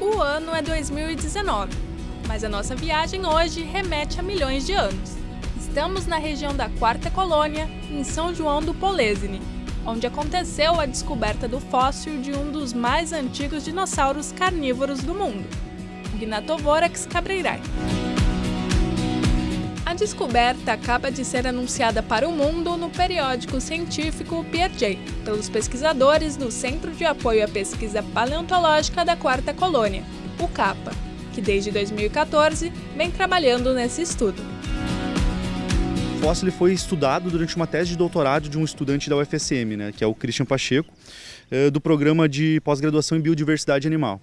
O ano é 2019, mas a nossa viagem hoje remete a milhões de anos. Estamos na região da Quarta Colônia, em São João do Polesine, onde aconteceu a descoberta do fóssil de um dos mais antigos dinossauros carnívoros do mundo, o Gnatovorax cabreirai. A descoberta acaba de ser anunciada para o mundo no periódico científico Piaget, pelos pesquisadores do Centro de Apoio à Pesquisa Paleontológica da Quarta Colônia, o CAPA, que desde 2014 vem trabalhando nesse estudo. O fóssil foi estudado durante uma tese de doutorado de um estudante da UFSM, né, que é o Christian Pacheco, eh, do programa de pós-graduação em biodiversidade animal.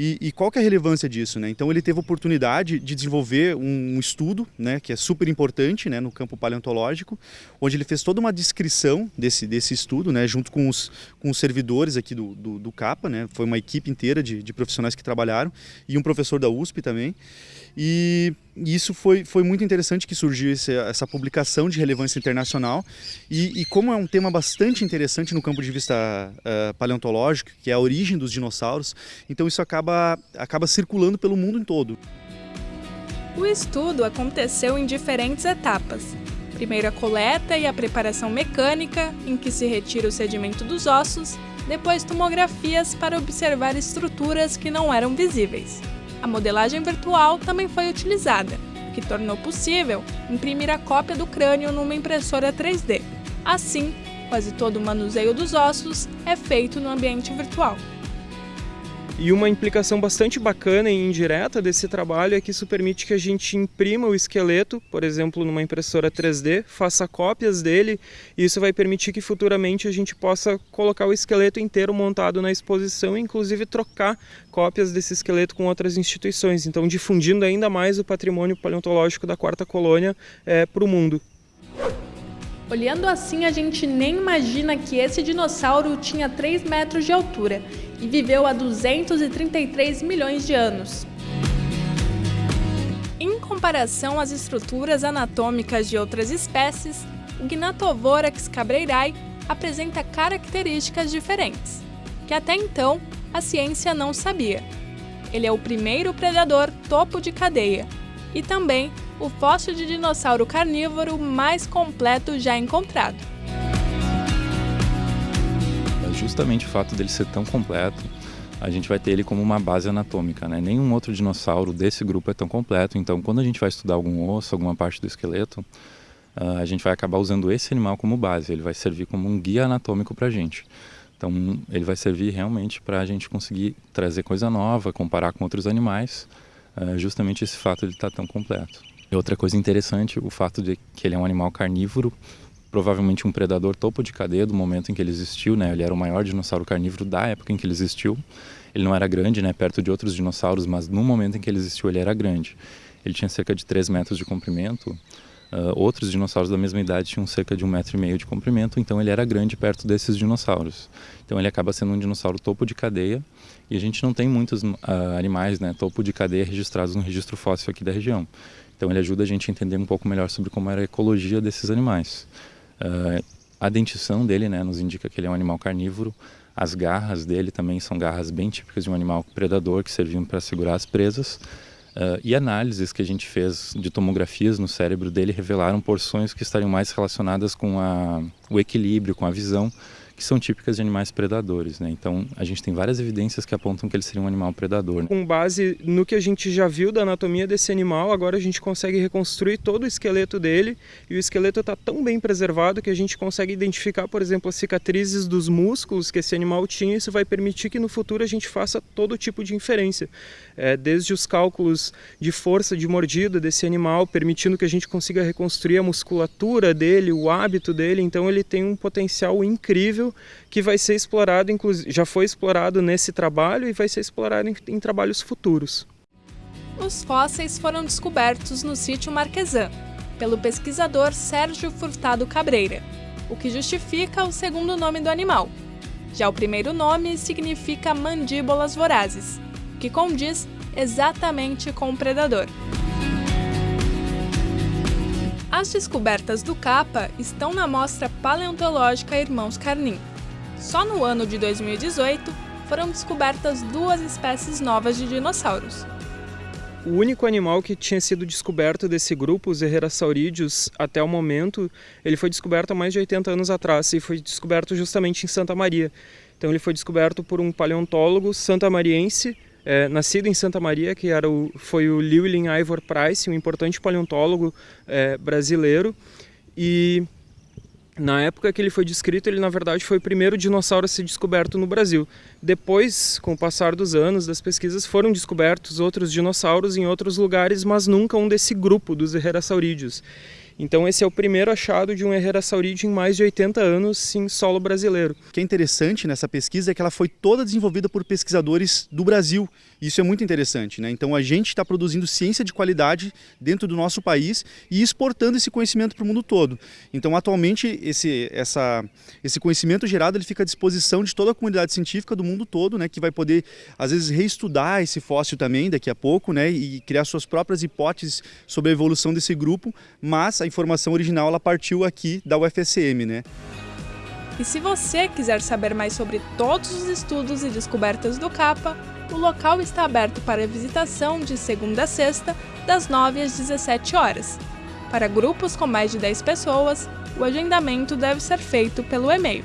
E, e, qual que é a relevância disso? Né? Então ele teve oportunidade de desenvolver um, um estudo, né, que é super importante né, no campo paleontológico, onde ele fez toda uma descrição desse, desse estudo, né, junto com os, com os servidores aqui do, do, do CAPA, né, foi uma equipe inteira de, de profissionais que trabalharam, e um professor da USP também. E isso foi, foi muito interessante que surgiu esse, essa publicação de relevância internacional. E, e, como é um tema bastante interessante no campo de vista uh, paleontológico, que é a origem dos dinossauros, então isso acaba, acaba circulando pelo mundo em todo. O estudo aconteceu em diferentes etapas. Primeiro a coleta e a preparação mecânica, em que se retira o sedimento dos ossos, depois tomografias para observar estruturas que não eram visíveis. A modelagem virtual também foi utilizada, o que tornou possível imprimir a cópia do crânio numa impressora 3D. Assim, quase todo o manuseio dos ossos é feito no ambiente virtual. E uma implicação bastante bacana e indireta desse trabalho é que isso permite que a gente imprima o esqueleto, por exemplo, numa impressora 3D, faça cópias dele, e isso vai permitir que futuramente a gente possa colocar o esqueleto inteiro montado na exposição e inclusive trocar cópias desse esqueleto com outras instituições, então difundindo ainda mais o patrimônio paleontológico da quarta colônia é, para o mundo. Olhando assim, a gente nem imagina que esse dinossauro tinha 3 metros de altura e viveu há 233 milhões de anos. Em comparação às estruturas anatômicas de outras espécies, o Gnatovorax cabreirai apresenta características diferentes, que até então a ciência não sabia. Ele é o primeiro predador topo de cadeia e também o fóssil de dinossauro carnívoro mais completo já encontrado. É justamente o fato dele ser tão completo, a gente vai ter ele como uma base anatômica, né? Nenhum outro dinossauro desse grupo é tão completo, então quando a gente vai estudar algum osso, alguma parte do esqueleto, ah, a gente vai acabar usando esse animal como base, ele vai servir como um guia anatômico para a gente. Então ele vai servir realmente para a gente conseguir trazer coisa nova, comparar com outros animais, ah, justamente esse fato de estar tá tão completo. E outra coisa interessante, o fato de que ele é um animal carnívoro, provavelmente um predador topo de cadeia do momento em que ele existiu, né? Ele era o maior dinossauro carnívoro da época em que ele existiu. Ele não era grande, né, perto de outros dinossauros, mas no momento em que ele existiu ele era grande. Ele tinha cerca de 3 metros de comprimento. Uh, outros dinossauros da mesma idade tinham cerca de um metro e meio de comprimento, então ele era grande perto desses dinossauros. Então ele acaba sendo um dinossauro topo de cadeia e a gente não tem muitos uh, animais, né, topo de cadeia registrados no registro fóssil aqui da região. Então ele ajuda a gente a entender um pouco melhor sobre como era a ecologia desses animais. Uh, a dentição dele né, nos indica que ele é um animal carnívoro. As garras dele também são garras bem típicas de um animal predador que serviam para segurar as presas. Uh, e análises que a gente fez de tomografias no cérebro dele revelaram porções que estariam mais relacionadas com a, o equilíbrio, com a visão, que são típicas de animais predadores, né? Então a gente tem várias evidências que apontam que ele seria um animal predador. Com base no que a gente já viu da anatomia desse animal, agora a gente consegue reconstruir todo o esqueleto dele e o esqueleto está tão bem preservado que a gente consegue identificar, por exemplo, as cicatrizes dos músculos que esse animal tinha. Isso vai permitir que no futuro a gente faça todo tipo de inferência, é, desde os cálculos de força de mordida desse animal, permitindo que a gente consiga reconstruir a musculatura dele, o hábito dele. Então ele tem um potencial incrível que vai ser explorado, já foi explorado nesse trabalho e vai ser explorado em, em trabalhos futuros. Os fósseis foram descobertos no sítio Marquesan, pelo pesquisador Sérgio Furtado Cabreira, o que justifica o segundo nome do animal. Já o primeiro nome significa mandíbulas vorazes, que condiz exatamente com o predador. As descobertas do Capa estão na Mostra Paleontológica Irmãos Carnim. Só no ano de 2018, foram descobertas duas espécies novas de dinossauros. O único animal que tinha sido descoberto desse grupo, os Herrerasaurideus, até o momento, ele foi descoberto há mais de 80 anos atrás e foi descoberto justamente em Santa Maria. Então ele foi descoberto por um paleontólogo santamariense, é, nascido em Santa Maria, que era o, foi o Llewellyn Ivor Price, um importante paleontólogo é, brasileiro. E na época que ele foi descrito, ele na verdade foi o primeiro dinossauro a ser descoberto no Brasil. Depois, com o passar dos anos das pesquisas, foram descobertos outros dinossauros em outros lugares, mas nunca um desse grupo dos Herrerasaurideus. Então esse é o primeiro achado de um Herrerasauridae em mais de 80 anos em solo brasileiro. O que é interessante nessa pesquisa é que ela foi toda desenvolvida por pesquisadores do Brasil. Isso é muito interessante, né? Então a gente está produzindo ciência de qualidade dentro do nosso país e exportando esse conhecimento para o mundo todo. Então atualmente esse, essa, esse conhecimento gerado ele fica à disposição de toda a comunidade científica do mundo todo, né? Que vai poder às vezes reestudar esse fóssil também daqui a pouco, né? E criar suas próprias hipóteses sobre a evolução desse grupo, mas a informação original ela partiu aqui da UFSM, né? E se você quiser saber mais sobre todos os estudos e descobertas do CAPA, o local está aberto para visitação de segunda a sexta, das 9 às 17 horas. Para grupos com mais de 10 pessoas, o agendamento deve ser feito pelo e-mail